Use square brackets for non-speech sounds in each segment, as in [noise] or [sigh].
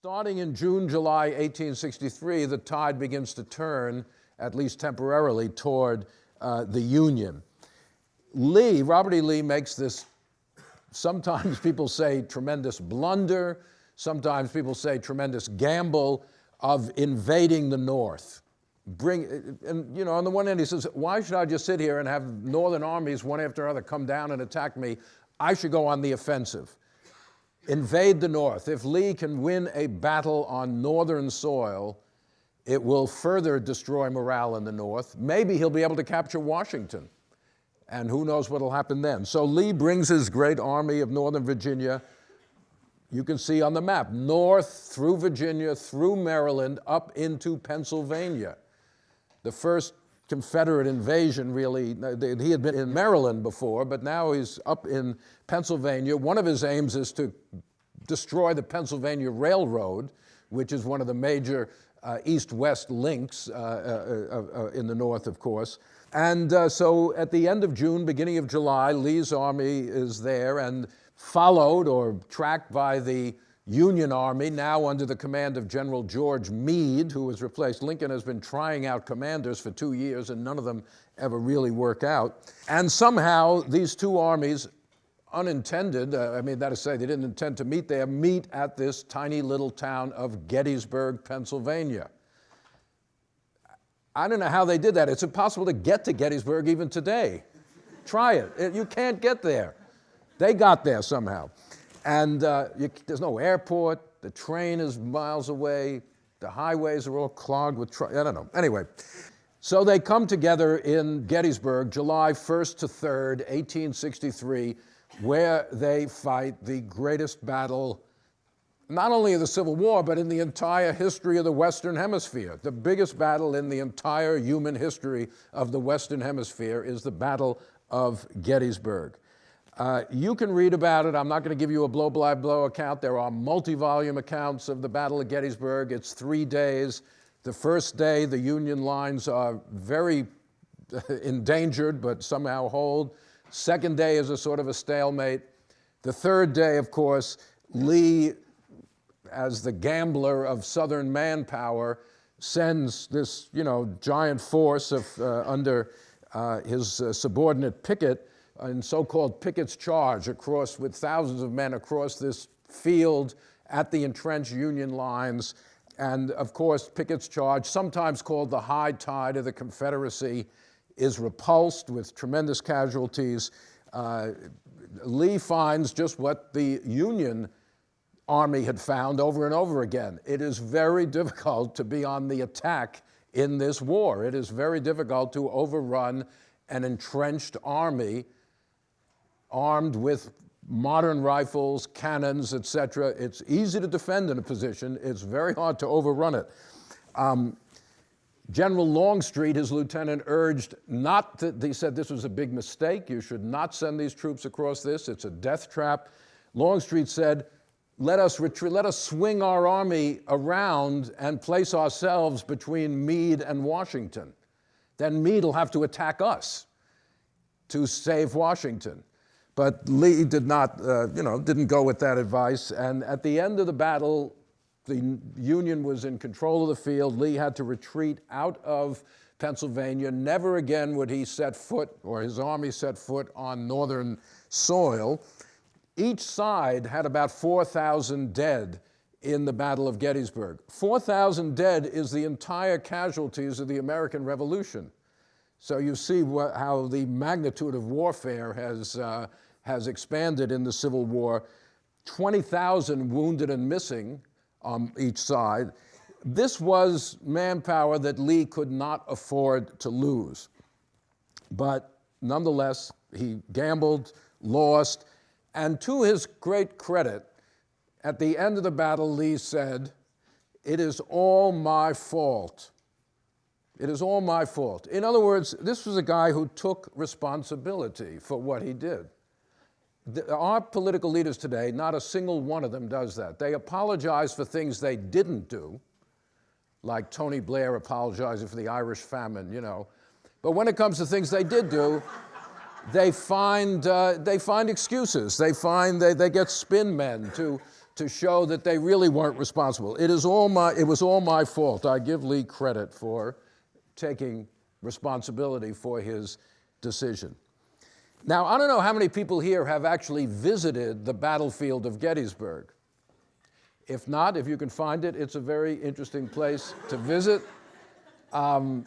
Starting in June, July 1863, the tide begins to turn, at least temporarily, toward uh, the Union. Lee, Robert E. Lee makes this, sometimes people say tremendous blunder, sometimes people say tremendous gamble of invading the North. Bring, and you know, on the one hand he says, why should I just sit here and have northern armies one after another come down and attack me? I should go on the offensive invade the North. If Lee can win a battle on northern soil, it will further destroy morale in the North. Maybe he'll be able to capture Washington. And who knows what will happen then. So Lee brings his great army of Northern Virginia, you can see on the map, north through Virginia, through Maryland, up into Pennsylvania. The first Confederate invasion really, he had been in Maryland before, but now he's up in Pennsylvania. One of his aims is to destroy the Pennsylvania Railroad, which is one of the major uh, east-west links uh, uh, uh, uh in the north, of course. And uh, so at the end of June, beginning of July, Lee's army is there and followed or tracked by the Union Army, now under the command of General George Meade, who was replaced. Lincoln has been trying out commanders for two years, and none of them ever really work out. And somehow these two armies, unintended, uh, I mean, that is to say, they didn't intend to meet there, meet at this tiny little town of Gettysburg, Pennsylvania. I don't know how they did that. It's impossible to get to Gettysburg even today. Try it. You can't get there. They got there somehow. And uh, you, there's no airport, the train is miles away, the highways are all clogged with. I don't know. Anyway, so they come together in Gettysburg, July 1st to 3rd, 1863, where they fight the greatest battle, not only of the Civil War, but in the entire history of the Western Hemisphere. The biggest battle in the entire human history of the Western Hemisphere is the Battle of Gettysburg. Uh, you can read about it. I'm not going to give you a blow-by-blow account. There are multi-volume accounts of the Battle of Gettysburg. It's three days. The first day, the Union lines are very [laughs] endangered, but somehow hold. Second day is a sort of a stalemate. The third day, of course, Lee, as the gambler of Southern manpower, sends this, you know, giant force of, uh, under uh, his uh, subordinate Pickett in so-called Pickett's Charge across with thousands of men across this field at the entrenched Union lines. And of course, Pickett's Charge, sometimes called the high tide of the Confederacy, is repulsed with tremendous casualties. Uh, Lee finds just what the Union Army had found over and over again. It is very difficult to be on the attack in this war. It is very difficult to overrun an entrenched army armed with modern rifles, cannons, etc. It's easy to defend in a position. It's very hard to overrun it. Um, General Longstreet, his lieutenant, urged not to, he said this was a big mistake. You should not send these troops across this. It's a death trap. Longstreet said, let us retreat, let us swing our army around and place ourselves between Meade and Washington. Then Meade will have to attack us to save Washington. But Lee did not, uh, you know, didn't go with that advice. And at the end of the battle, the Union was in control of the field. Lee had to retreat out of Pennsylvania. Never again would he set foot, or his army set foot, on northern soil. Each side had about 4,000 dead in the Battle of Gettysburg. 4,000 dead is the entire casualties of the American Revolution. So you see how the magnitude of warfare has, uh, has expanded in the Civil War, 20,000 wounded and missing on each side. This was manpower that Lee could not afford to lose. But nonetheless, he gambled, lost, and to his great credit, at the end of the battle, Lee said, it is all my fault. It is all my fault. In other words, this was a guy who took responsibility for what he did our political leaders today, not a single one of them does that. They apologize for things they didn't do, like Tony Blair apologizing for the Irish famine, you know. But when it comes to things they did do, they find, uh, they find excuses. They find, they, they get spin men to, to show that they really weren't responsible. It, is all my, it was all my fault. I give Lee credit for taking responsibility for his decision. Now, I don't know how many people here have actually visited the battlefield of Gettysburg. If not, if you can find it, it's a very interesting place to visit. Um,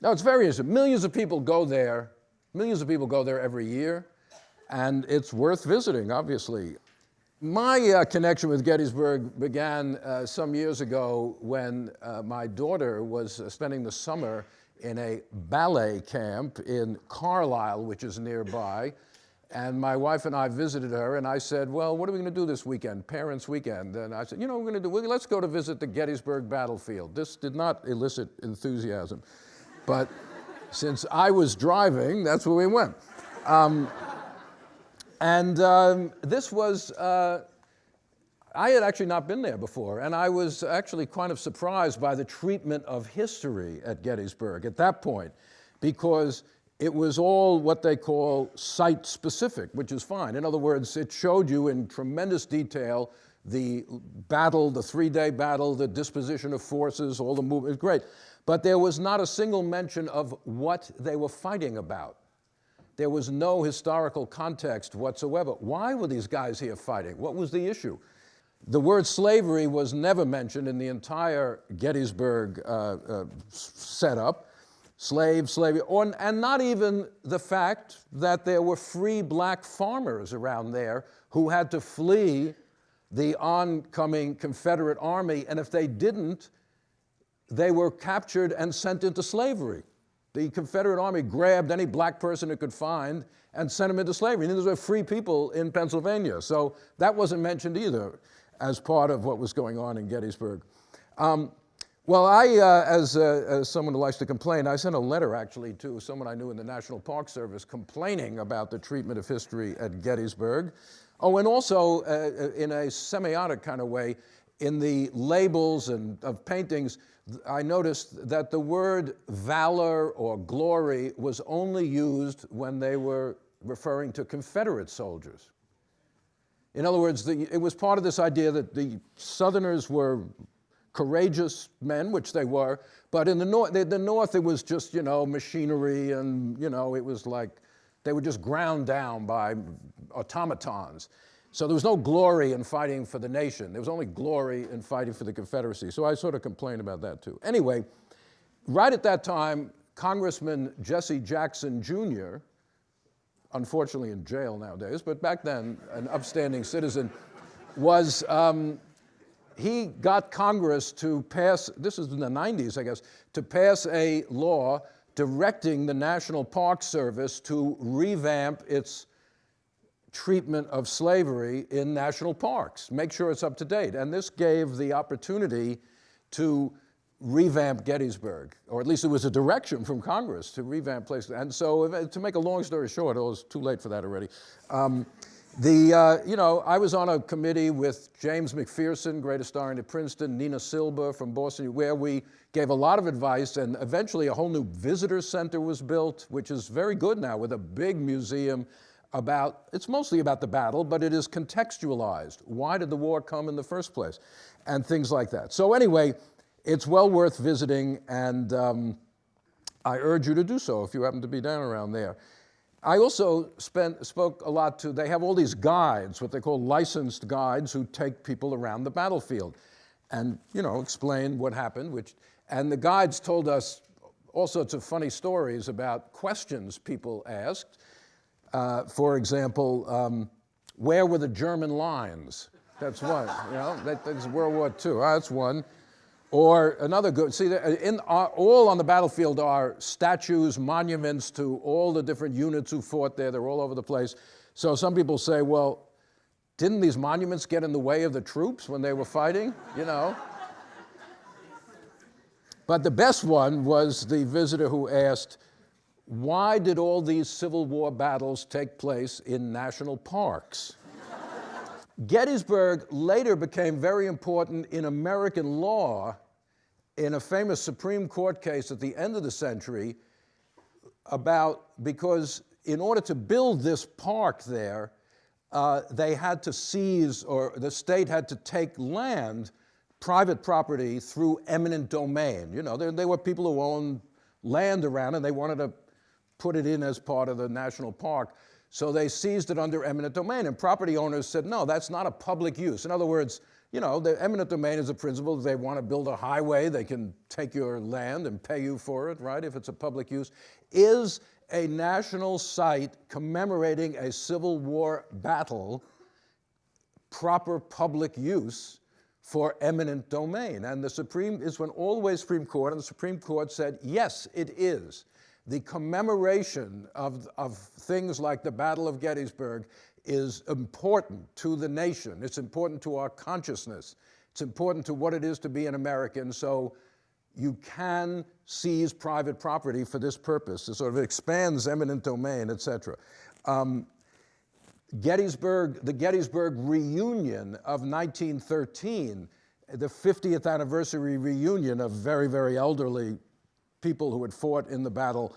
no, it's very interesting. Millions of people go there. Millions of people go there every year, and it's worth visiting, obviously. My uh, connection with Gettysburg began uh, some years ago when uh, my daughter was uh, spending the summer in a ballet camp in Carlisle, which is nearby. And my wife and I visited her, and I said, Well, what are we going to do this weekend? Parents' weekend. And I said, You know, we're going to do, let's go to visit the Gettysburg battlefield. This did not elicit enthusiasm. But since I was driving, that's where we went. Um, and um, this was, uh, I had actually not been there before, and I was actually kind of surprised by the treatment of history at Gettysburg at that point, because it was all what they call site specific, which is fine. In other words, it showed you in tremendous detail the battle, the three day battle, the disposition of forces, all the movement, great. But there was not a single mention of what they were fighting about. There was no historical context whatsoever. Why were these guys here fighting? What was the issue? The word slavery was never mentioned in the entire Gettysburg uh, uh, setup. Slave, slavery, or, and not even the fact that there were free black farmers around there who had to flee the oncoming Confederate army, and if they didn't, they were captured and sent into slavery. The Confederate Army grabbed any black person it could find and sent them into slavery. And these were free people in Pennsylvania. So that wasn't mentioned either as part of what was going on in Gettysburg. Um, well, I, uh, as, uh, as someone who likes to complain, I sent a letter actually to someone I knew in the National Park Service complaining about the treatment of history at Gettysburg. Oh, and also uh, uh in a semiotic kind of way, in the labels and of paintings, I noticed that the word valor or glory was only used when they were referring to Confederate soldiers. In other words, the, it was part of this idea that the Southerners were courageous men, which they were, but in the North, the, the North it was just, you know, machinery and, you know, it was like they were just ground down by automatons. So there was no glory in fighting for the nation. There was only glory in fighting for the Confederacy. So I sort of complained about that too. Anyway, right at that time, Congressman Jesse Jackson Jr., unfortunately in jail nowadays, but back then an upstanding citizen, was, um, he got Congress to pass, this is in the 90s, I guess, to pass a law directing the National Park Service to revamp its treatment of slavery in national parks, make sure it's up to date. And this gave the opportunity to revamp Gettysburg, or at least it was a direction from Congress to revamp places. And so, to make a long story short, it was too late for that already. Um, the, uh, you know, I was on a committee with James McPherson, great historian at Princeton, Nina Silber from Boston, where we gave a lot of advice, and eventually a whole new visitor center was built, which is very good now, with a big museum about, it's mostly about the battle, but it is contextualized. Why did the war come in the first place? And things like that. So anyway, it's well worth visiting, and um, I urge you to do so if you happen to be down around there. I also spent, spoke a lot to, they have all these guides, what they call licensed guides, who take people around the battlefield and, you know, explain what happened, which, and the guides told us all sorts of funny stories about questions people asked. Uh, for example, um, where were the German lines? That's one, you know, that, that's World War II, oh, that's one. Or another good, see, in, uh, all on the battlefield are statues, monuments to all the different units who fought there. They're all over the place. So some people say, well, didn't these monuments get in the way of the troops when they were fighting? You know? But the best one was the visitor who asked, why did all these Civil War battles take place in national parks? Gettysburg later became very important in American law in a famous Supreme Court case at the end of the century about because in order to build this park there, uh, they had to seize, or the state had to take land, private property, through eminent domain. You know, there, there were people who owned land around and they wanted to put it in as part of the national park. So they seized it under eminent domain, and property owners said, no, that's not a public use. In other words, you know, the eminent domain is a principle. If they want to build a highway, they can take your land and pay you for it, right, if it's a public use. Is a national site commemorating a Civil War battle proper public use for eminent domain? And the Supreme, is when way Supreme Court, and the Supreme Court said, yes, it is. The commemoration of, of things like the Battle of Gettysburg is important to the nation. It's important to our consciousness. It's important to what it is to be an American. So you can seize private property for this purpose. It sort of expands eminent domain, et cetera. Um, Gettysburg, the Gettysburg reunion of 1913, the 50th anniversary reunion of very, very elderly people who had fought in the battle,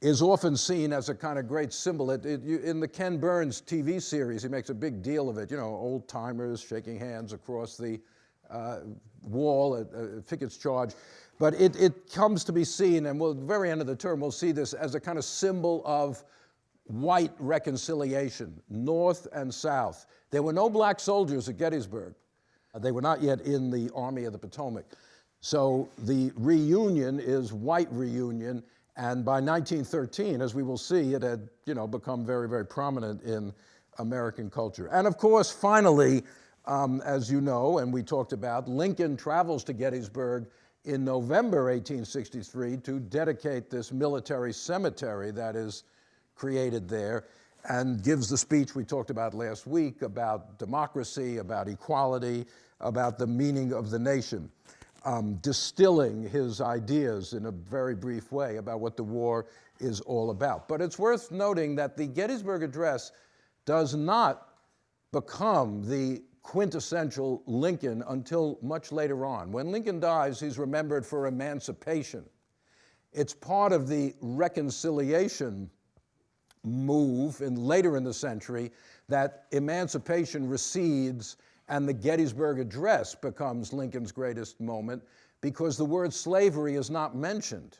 is often seen as a kind of great symbol. It, it, you, in the Ken Burns TV series, he makes a big deal of it. You know, old timers shaking hands across the uh, wall at uh, Pickett's Charge. But it, it comes to be seen, and we'll, at the very end of the term, we'll see this as a kind of symbol of white reconciliation, North and South. There were no black soldiers at Gettysburg. They were not yet in the Army of the Potomac. So the reunion is white reunion, and by 1913, as we will see, it had you know, become very, very prominent in American culture. And of course, finally, um, as you know, and we talked about, Lincoln travels to Gettysburg in November 1863 to dedicate this military cemetery that is created there and gives the speech we talked about last week about democracy, about equality, about the meaning of the nation, um, distilling his ideas in a very brief way about what the war is all about. But it's worth noting that the Gettysburg Address does not become the quintessential Lincoln until much later on. When Lincoln dies, he's remembered for emancipation. It's part of the reconciliation move in later in the century that emancipation recedes and the Gettysburg Address becomes Lincoln's greatest moment because the word slavery is not mentioned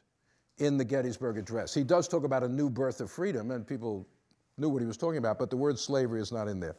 in the Gettysburg Address. He does talk about a new birth of freedom and people knew what he was talking about, but the word slavery is not in there.